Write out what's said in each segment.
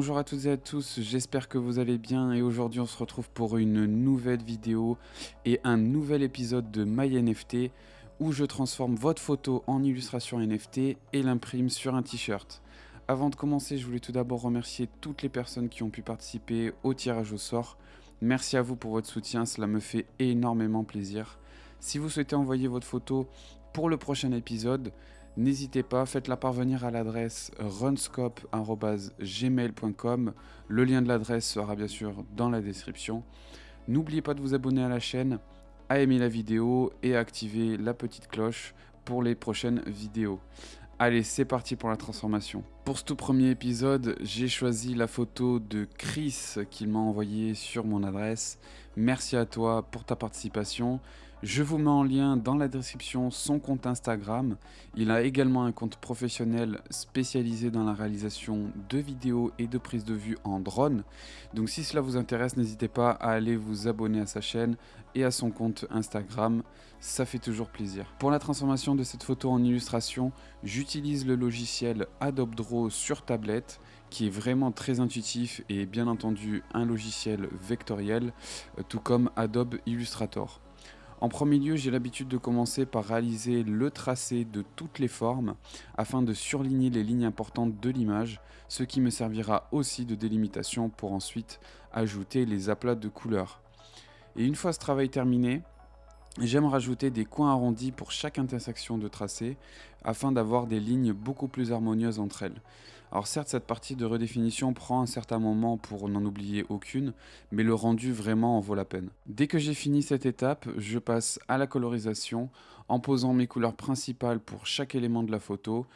Bonjour à toutes et à tous, j'espère que vous allez bien et aujourd'hui on se retrouve pour une nouvelle vidéo et un nouvel épisode de MyNFT où je transforme votre photo en illustration NFT et l'imprime sur un t-shirt. Avant de commencer, je voulais tout d'abord remercier toutes les personnes qui ont pu participer au tirage au sort. Merci à vous pour votre soutien, cela me fait énormément plaisir. Si vous souhaitez envoyer votre photo pour le prochain épisode, N'hésitez pas, faites-la parvenir à l'adresse runscope.gmail.com. Le lien de l'adresse sera bien sûr dans la description. N'oubliez pas de vous abonner à la chaîne, à aimer la vidéo et à activer la petite cloche pour les prochaines vidéos. Allez, c'est parti pour la transformation. Pour ce tout premier épisode, j'ai choisi la photo de Chris qu'il m'a envoyée sur mon adresse. Merci à toi pour ta participation. Je vous mets en lien dans la description son compte Instagram. Il a également un compte professionnel spécialisé dans la réalisation de vidéos et de prises de vue en drone. Donc si cela vous intéresse, n'hésitez pas à aller vous abonner à sa chaîne et à son compte Instagram. Ça fait toujours plaisir. Pour la transformation de cette photo en illustration, j'utilise le logiciel Adobe Draw sur tablette qui est vraiment très intuitif et bien entendu un logiciel vectoriel, tout comme Adobe Illustrator. En premier lieu, j'ai l'habitude de commencer par réaliser le tracé de toutes les formes afin de surligner les lignes importantes de l'image, ce qui me servira aussi de délimitation pour ensuite ajouter les aplats de couleurs. Et une fois ce travail terminé, J'aime rajouter des coins arrondis pour chaque intersection de tracé afin d'avoir des lignes beaucoup plus harmonieuses entre elles. Alors certes cette partie de redéfinition prend un certain moment pour n'en oublier aucune, mais le rendu vraiment en vaut la peine. Dès que j'ai fini cette étape, je passe à la colorisation en posant mes couleurs principales pour chaque élément de la photo,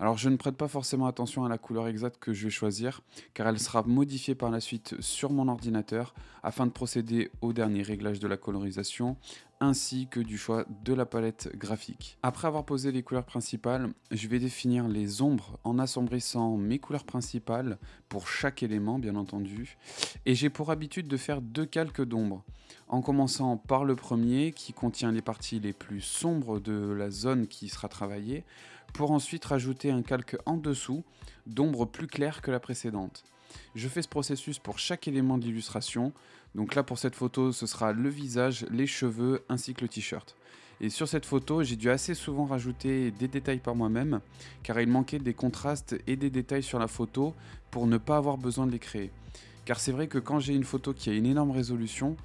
alors je ne prête pas forcément attention à la couleur exacte que je vais choisir, car elle sera modifiée par la suite sur mon ordinateur afin de procéder au dernier réglage de la colorisation, ainsi que du choix de la palette graphique. Après avoir posé les couleurs principales, je vais définir les ombres en assombrissant mes couleurs principales pour chaque élément bien entendu, et j'ai pour habitude de faire deux calques d'ombre, en commençant par le premier qui contient les parties les plus sombres de la zone qui sera travaillée, pour ensuite rajouter un calque en dessous d'ombre plus claire que la précédente. Je fais ce processus pour chaque élément d'illustration, donc là pour cette photo ce sera le visage, les cheveux ainsi que le t-shirt. Et sur cette photo, j'ai dû assez souvent rajouter des détails par moi-même, car il manquait des contrastes et des détails sur la photo pour ne pas avoir besoin de les créer. Car c'est vrai que quand j'ai une photo qui a une énorme résolution,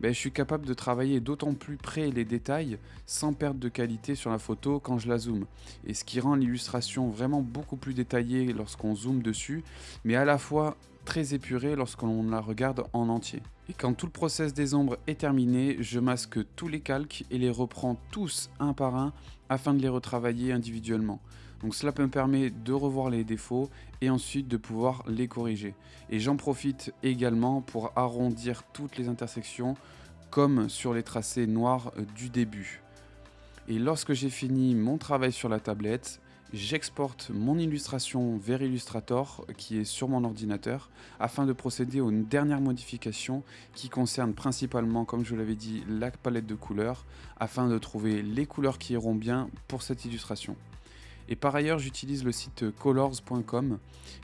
ben, je suis capable de travailler d'autant plus près les détails sans perdre de qualité sur la photo quand je la zoome. Et ce qui rend l'illustration vraiment beaucoup plus détaillée lorsqu'on zoome dessus, mais à la fois très épurée lorsqu'on la regarde en entier. Et quand tout le process des ombres est terminé, je masque tous les calques et les reprends tous un par un afin de les retravailler individuellement. Donc cela me permet de revoir les défauts et ensuite de pouvoir les corriger. Et j'en profite également pour arrondir toutes les intersections comme sur les tracés noirs du début. Et lorsque j'ai fini mon travail sur la tablette, j'exporte mon illustration vers Illustrator qui est sur mon ordinateur afin de procéder aux dernières modifications qui concernent principalement, comme je l'avais dit, la palette de couleurs afin de trouver les couleurs qui iront bien pour cette illustration. Et par ailleurs, j'utilise le site colors.com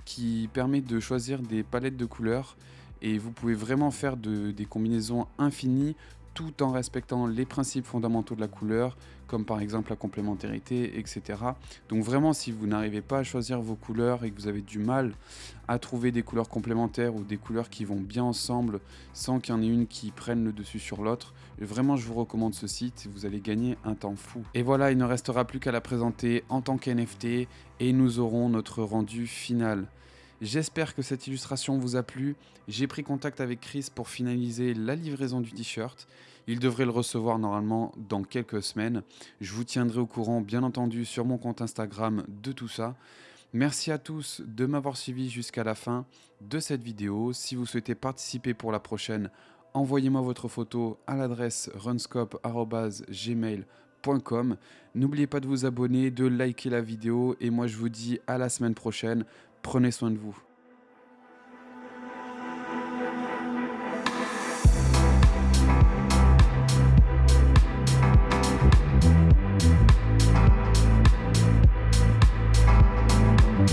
qui permet de choisir des palettes de couleurs. Et vous pouvez vraiment faire des combinaisons infinies tout en respectant les principes fondamentaux de la couleur, comme par exemple la complémentarité, etc. Donc vraiment, si vous n'arrivez pas à choisir vos couleurs et que vous avez du mal à trouver des couleurs complémentaires ou des couleurs qui vont bien ensemble sans qu'il y en ait une qui prenne le dessus sur l'autre, vraiment je vous recommande ce site, vous allez gagner un temps fou. Et voilà, il ne restera plus qu'à la présenter en tant qu'NFT et nous aurons notre rendu final. J'espère que cette illustration vous a plu. J'ai pris contact avec Chris pour finaliser la livraison du t-shirt. Il devrait le recevoir normalement dans quelques semaines. Je vous tiendrai au courant, bien entendu, sur mon compte Instagram de tout ça. Merci à tous de m'avoir suivi jusqu'à la fin de cette vidéo. Si vous souhaitez participer pour la prochaine, envoyez-moi votre photo à l'adresse runscope.gmail.com. N'oubliez pas de vous abonner, de liker la vidéo et moi je vous dis à la semaine prochaine. Prenez soin de vous.